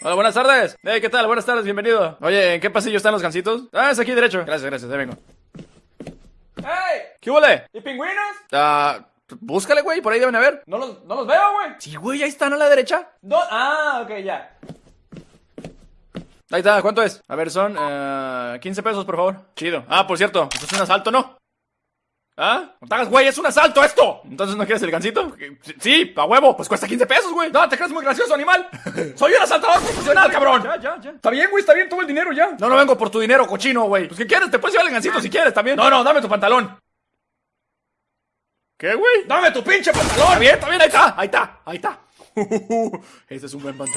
Hola, buenas tardes. Hey, ¿qué tal? Buenas tardes, bienvenido. Oye, ¿en qué pasillo están los gansitos? Ah, es aquí derecho. Gracias, gracias, ahí vengo. ¡Hey! ¿Qué huele? ¿Y pingüinos? Ah, búscale, güey, por ahí deben haber. No los, no los veo, güey. Sí, güey, ahí están a la derecha. No, ah, ok, ya. Ahí está, ¿cuánto es? A ver, son eh, 15 pesos, por favor. Chido. Ah, por cierto, esto es un asalto, ¿no? ¿Ah? No te hagas, güey, es un asalto esto. Entonces, ¿no quieres el gancito? Sí, a huevo, pues cuesta 15 pesos, güey. No, te crees muy gracioso, animal. Soy un asaltador profesional, cabrón. Ya, ya, ya. Está bien, güey, está bien, todo el dinero ya. No, no vengo por tu dinero, cochino, güey. Pues, ¿qué quieres? Te puedes llevar el gancito si quieres también. No, no, dame tu pantalón. ¿Qué, güey? Dame tu pinche pantalón. Está bien, está bien, ahí está, ahí está, ahí está. Ese es un buen pantalón.